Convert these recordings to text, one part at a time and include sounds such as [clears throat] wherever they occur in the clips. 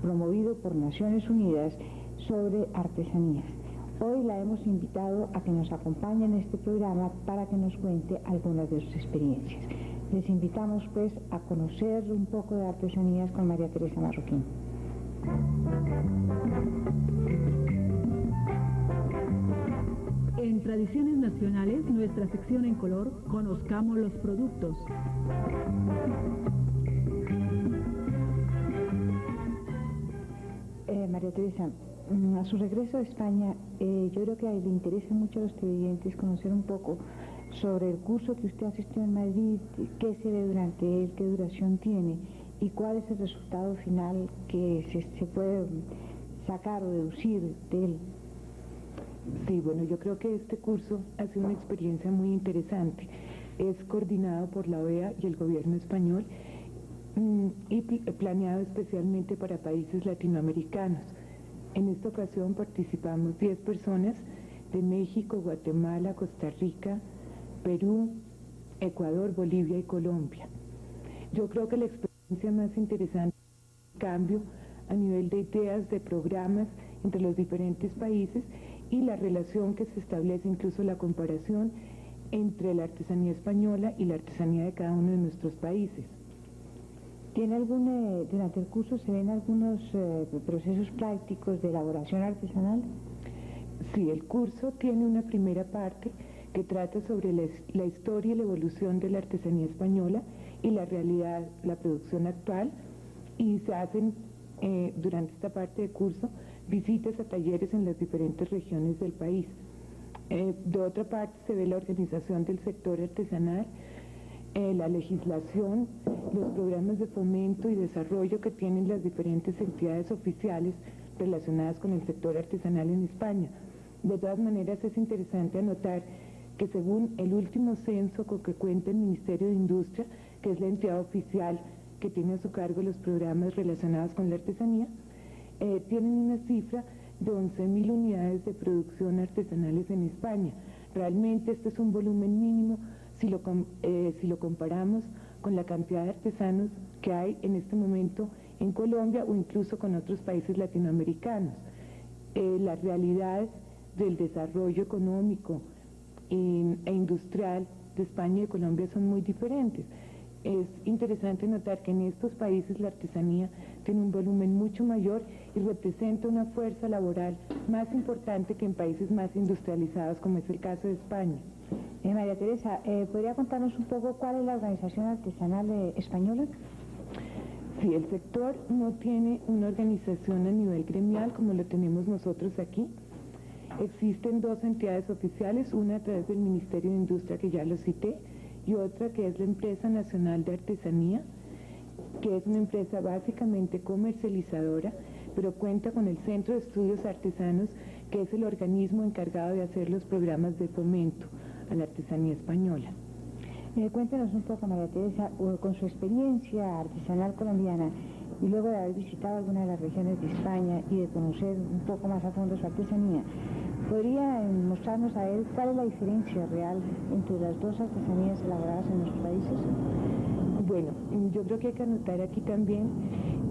promovido por Naciones Unidas sobre artesanías. Hoy la hemos invitado a que nos acompañe en este programa para que nos cuente algunas de sus experiencias. Les invitamos pues a conocer un poco de artesanías con María Teresa Marroquín. En Tradiciones Nacionales, nuestra sección en color, conozcamos los productos. María Teresa, mm, a su regreso a España, eh, yo creo que le interesa mucho a los televidentes conocer un poco sobre el curso que usted asistió en Madrid, qué se ve durante él, qué duración tiene y cuál es el resultado final que se, puede sacar o deducir de él. Sí, bueno, yo creo que este curso ha sido una experiencia muy interesante. Es coordinado por la OEA y el gobierno español y planeado especialmente para países latinoamericanos. En esta ocasión participamos 10 personas de México, Guatemala, Costa Rica, Perú, Ecuador, Bolivia y Colombia. Yo creo que la experiencia más interesante es el cambio a nivel de ideas, de programas entre los diferentes países y la relación que se establece, incluso la comparación entre la artesanía española y la artesanía de cada uno de nuestros países. ¿Tiene algún, eh, durante el curso se ven algunos eh, procesos prácticos de elaboración artesanal? Sí, el curso tiene una primera parte que trata sobre la, historia y la evolución de la artesanía española y la realidad, la producción actual, y se hacen eh, durante esta parte del curso visitas a talleres en las diferentes regiones del país. de otra parte se ve la organización del sector artesanal, eh, la legislación, los programas de fomento y desarrollo que tienen las diferentes entidades oficiales relacionadas con el sector artesanal en España. De todas maneras es interesante anotar que según el último censo con que cuenta el Ministerio de Industria, que es la entidad oficial que tiene a su cargo los programas relacionados con la artesanía, eh, tienen una cifra de 11.000 unidades de producción artesanales en España. Realmente este es un volumen mínimo si lo, eh, si lo comparamos con la cantidad de artesanos que hay en este momento en Colombia o incluso con otros países latinoamericanos. Eh, la realidad del desarrollo económico e industrial de España y de Colombia son muy diferentes. Es interesante notar que en estos países la artesanía tiene un volumen mucho mayor y representa una fuerza laboral más importante que en países más industrializados como es el caso de España. Eh, María Teresa, eh, ¿podría contarnos un poco cuál es la organización artesanal española? Sí, el sector no tiene una organización a nivel gremial como lo tenemos nosotros aquí. Existen dos entidades oficiales, una a través del Ministerio de Industria que ya lo cité y otra que es la Empresa Nacional de Artesanía, que es una empresa básicamente comercializadora, pero cuenta con el Centro de Estudios Artesanos, que es el organismo encargado de hacer los programas de fomento a la artesanía española. Eh, un poco, María Teresa, con su experiencia artesanal colombiana y luego de haber visitado alguna de las regiones de España y de conocer un poco más a fondo su artesanía, ¿podría mostrarnos a él cuál es la diferencia real entre las dos artesanías elaboradas en nuestros países? Bueno, yo creo que hay que anotar aquí también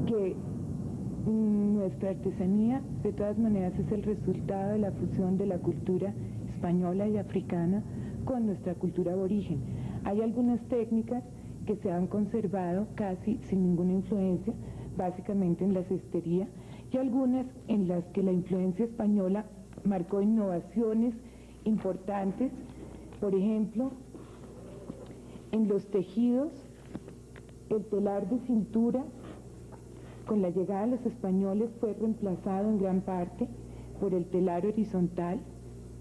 que mm, nuestra artesanía de todas maneras es el resultado de la fusión de la cultura española y africana con nuestra cultura aborigen. Hay algunas técnicas que se han conservado casi sin ninguna influencia, básicamente en la cestería, y algunas en las que la influencia española marcó innovaciones importantes, por ejemplo, en los tejidos, el telar de cintura, con la llegada de los españoles fue reemplazado en gran parte por el telar horizontal,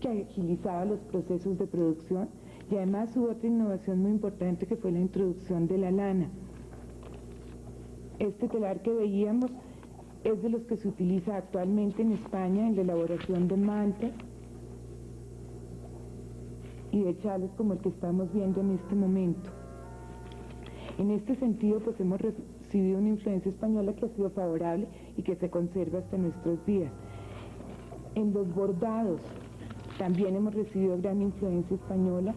que agilizaba los procesos de producción y además hubo otra innovación muy importante que fue la introducción de la lana. Este telar que veíamos es de los que se utiliza actualmente en España en la elaboración de mantas y de chales como el que estamos viendo en este momento. En este sentido, pues hemos recibido una influencia española que ha sido favorable y que se conserva hasta nuestros días. En los bordados, también hemos recibido gran influencia española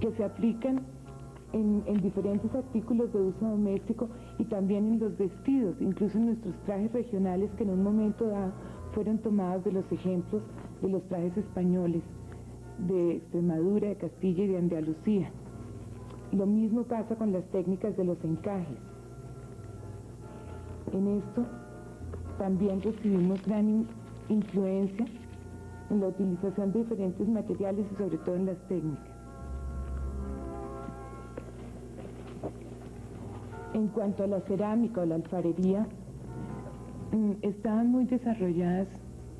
que se aplican en, diferentes artículos de uso doméstico y también en los vestidos, incluso en nuestros trajes regionales que en un momento dado fueron tomados de los ejemplos de los trajes españoles de Extremadura, de Castilla y de Andalucía. Lo mismo pasa con las técnicas de los encajes. En esto también recibimos gran influencia en la utilización de diferentes materiales y sobre todo en las técnicas. En cuanto a la cerámica o la alfarería, mm, estaban muy desarrolladas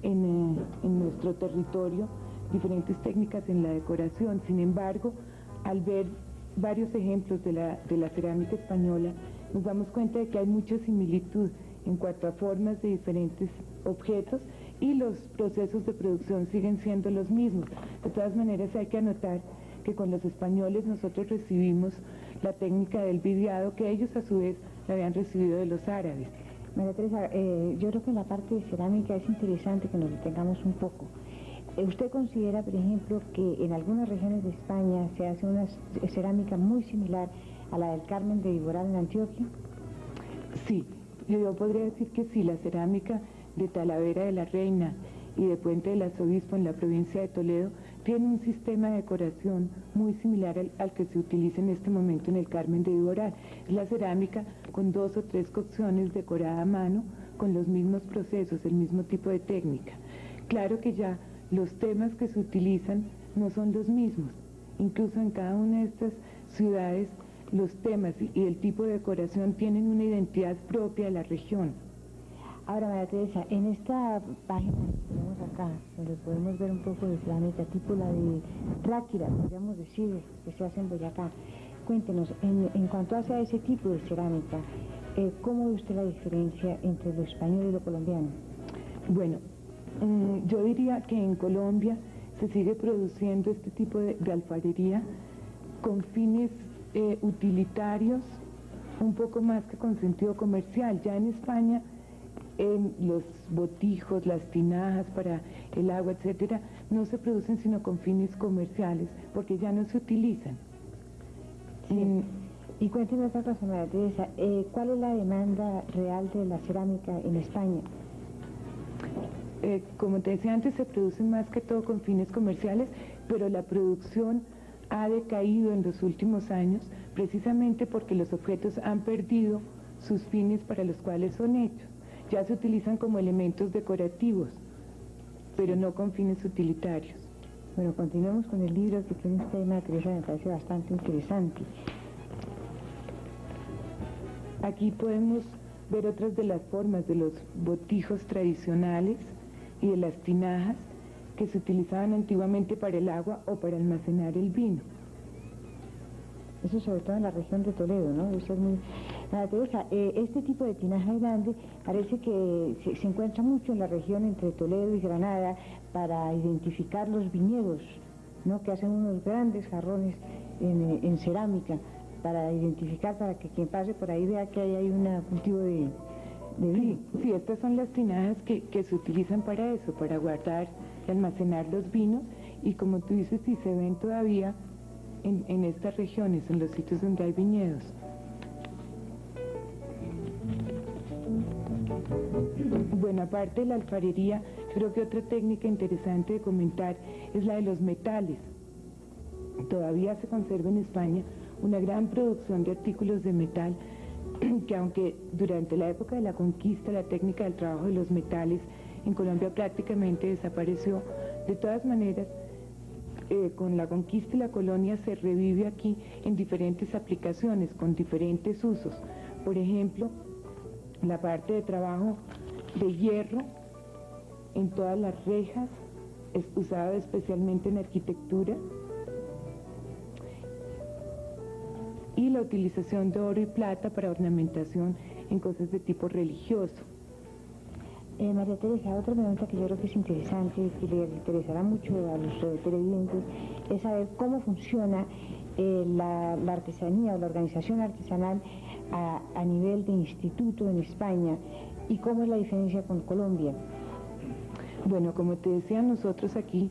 en, eh, en nuestro territorio diferentes técnicas en la decoración. Sin embargo, al ver varios ejemplos de la, de la cerámica española, nos damos cuenta de que hay mucha similitud en cuanto a formas de diferentes objetos y los procesos de producción siguen siendo los mismos. De todas maneras hay que anotar que con los españoles nosotros recibimos la técnica del vidiado que ellos a su vez la habían recibido de los árabes. María Teresa, eh, yo creo que la parte de cerámica es interesante que nos detengamos un poco. Eh, ¿Usted considera, por ejemplo, que en algunas regiones de España se hace una cerámica muy similar a la del Carmen de Viboral en Antioquia? Sí, yo podría decir que sí, la cerámica de Talavera de la Reina y de Puente del Arzobispo en la provincia de Toledo tiene un sistema de decoración muy similar al, que se utiliza en este momento en el Carmen de Viboral. Es la cerámica con dos o tres cocciones decorada a mano, con los mismos procesos, el mismo tipo de técnica. Claro que ya los temas que se utilizan no son los mismos. Incluso en cada una de estas ciudades los temas y el tipo de decoración tienen una identidad propia de la región. Ahora, María Teresa, en esta página que tenemos acá, donde podemos ver un poco de cerámica, tipo la de Ráquira, podríamos decir, que se hace en Boyacá, cuéntenos, en, cuanto a ese tipo de cerámica, eh, ¿cómo ve usted la diferencia entre lo español y lo colombiano? Bueno, mm, yo diría que en Colombia se sigue produciendo este tipo de, alfarería con fines eh, utilitarios, un poco más que con sentido comercial. Ya en España en los botijos, las tinajas para el agua, etcétera, no se producen sino con fines comerciales, porque ya no se utilizan. Y cuénteme otra cosa, María Teresa, eh, ¿cuál es la demanda real de la cerámica en España? Eh, como te decía antes, se producen más que todo con fines comerciales, pero la producción ha decaído en los últimos años precisamente porque los objetos han perdido sus fines para los cuales son hechos ya se utilizan como elementos decorativos, pero no con fines utilitarios. Bueno, continuemos con el libro que tiene un tema que me parece bastante interesante. Aquí podemos ver otras de las formas de los botijos tradicionales y de las tinajas que se utilizaban antiguamente para el agua o para almacenar el vino. Eso sobre todo en la región de Toledo, ¿no? Eso es muy... Teresa, eh, este tipo de tinaja grande parece que se, encuentra mucho en la región entre Toledo y Granada para identificar los viñedos, ¿no? Que hacen unos grandes jarrones en, cerámica para identificar, para que quien pase por ahí vea que ahí hay un cultivo de, vino. Sí, estas son las tinajas que, se utilizan para eso, para guardar y almacenar los vinos y como tú dices, si se ven todavía en, estas regiones, en los sitios donde hay viñedos. Bueno, aparte de la alfarería, creo que otra técnica interesante de comentar es la de los metales. Todavía se conserva en España una gran producción de artículos de metal [clears throat] que aunque durante la época de la conquista la técnica del trabajo de los metales en Colombia prácticamente desapareció, de todas maneras eh, con la conquista y la colonia se revive aquí en diferentes aplicaciones, con diferentes usos. Por ejemplo, la parte de trabajo de hierro en todas las rejas, es usada especialmente en arquitectura, y la utilización de oro y plata para ornamentación en cosas de tipo religioso. Eh, María Teresa, otra pregunta que yo creo que es interesante y que le interesará mucho a los televidentes es saber cómo funciona eh, la, artesanía o la organización artesanal a, nivel de instituto en España y cómo es la diferencia con Colombia. Bueno, como te decía, nosotros aquí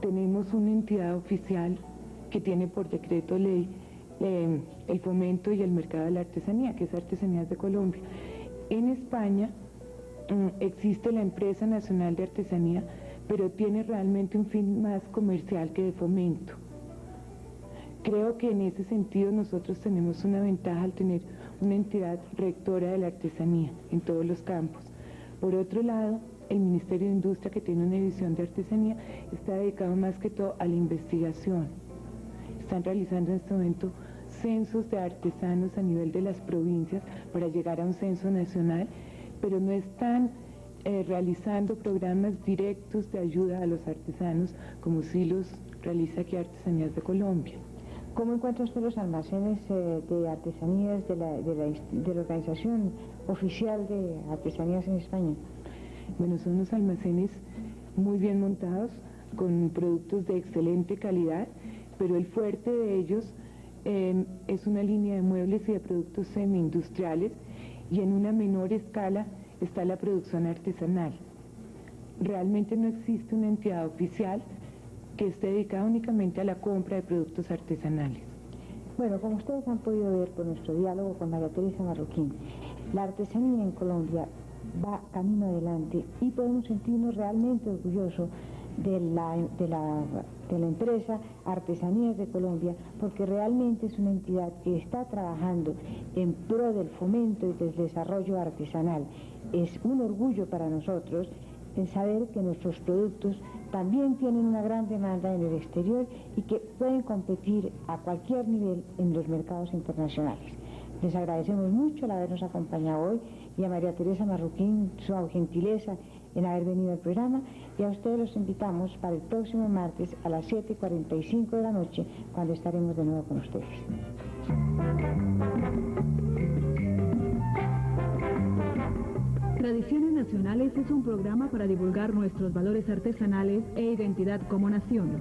tenemos una entidad oficial que tiene por decreto ley eh, el fomento y el mercado de la artesanía, que es Artesanías de Colombia. En España mm, existe la empresa nacional de artesanía, pero tiene realmente un fin más comercial que de fomento. Creo que en ese sentido nosotros tenemos una ventaja al tener una entidad rectora de la artesanía en todos los campos. Por otro lado, el Ministerio de Industria, que tiene una división de artesanía, está dedicado más que todo a la investigación. Están realizando en este momento censos de artesanos a nivel de las provincias para llegar a un censo nacional, pero no están eh, realizando programas directos de ayuda a los artesanos como sí los realiza aquí Artesanías de Colombia. ¿Cómo encuentra usted los almacenes eh, de artesanías de la, de la organización oficial de artesanías en España? Bueno, son unos almacenes muy bien montados, con productos de excelente calidad, pero el fuerte de ellos em, es una línea de muebles y de productos semi-industriales y en una menor escala está la producción artesanal. Realmente no existe una entidad oficial que esté dedicada únicamente a la compra de productos artesanales. Bueno, como ustedes han podido ver por nuestro diálogo con María Teresa Marroquín, la artesanía en Colombia va camino adelante y podemos sentirnos realmente orgullosos de la, de la, de la empresa Artesanías de Colombia, porque realmente es una entidad que está trabajando en pro del fomento y del desarrollo artesanal. Es un orgullo para nosotros en saber que nuestros productos también tienen una gran demanda en el exterior y que pueden competir a cualquier nivel en los mercados internacionales. Les agradecemos mucho el habernos acompañado hoy y a María Teresa Marroquín su gentileza en haber venido al programa y a ustedes los invitamos para el próximo martes a las 7.45 de la noche cuando estaremos de nuevo con ustedes. Tradiciones Nacionales es un programa para divulgar nuestros valores artesanales e identidad como nación.